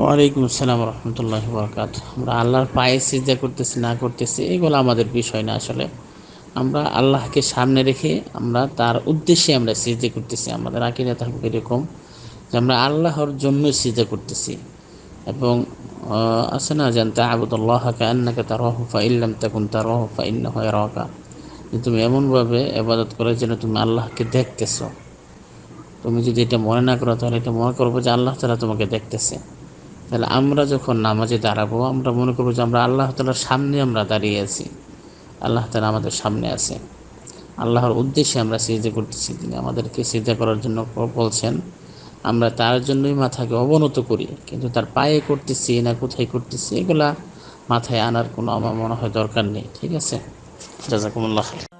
ওয়ালাইকুম আসসালাম রহমতুল্লাহ বরকাত আমরা আল্লাহর পায়ে সিজা করতেছি, না করতেছি, এগুলো আমাদের বিষয় না আসলে। আমরা আল্লাহকে সামনে রেখে আমরা তার উদ্দেশ্যে আমরা সিজা করতেছি। আমাদের আকিরা থাকবে এরকম যে আমরা আল্লাহর জন্য সিজা করতেছি। এবং আছে না জানতে আবুদুল্লাহ কান্নাকে তার রহফা ইল্লাম তখন তার রহফা ইন্না হয় রকা তুমি এমনভাবে এবাদত করে যেন তুমি আল্লাহকে দেখতেছো। তুমি যদি এটা মনে না করো, তাহলে এটা মনে করব যে আল্লাহ তারা তোমাকে দেখতেছে। তাহলে আমরা যখন নামাজে দাঁড়াবো, আমরা মনে করব যে আমরা আল্লাহ তালার সামনে আমরা দাঁড়িয়ে আছি। আল্লাহ তালা আমাদের সামনে আছে। আল্লাহর উদ্দেশ্যে আমরা সিজা করতেছি। তিনি আমাদেরকে সিজা করার জন্য বলছেন, আমরা তার জন্যই মাথাকে অবনত করি, কিন্তু তার পায়ে করতেছি না কোথায় করতেছি, এগুলা মাথায় আনার কোনো আমার মনে হয় দরকার নেই। ঠিক আছে? জাজাকুমুল্লাহ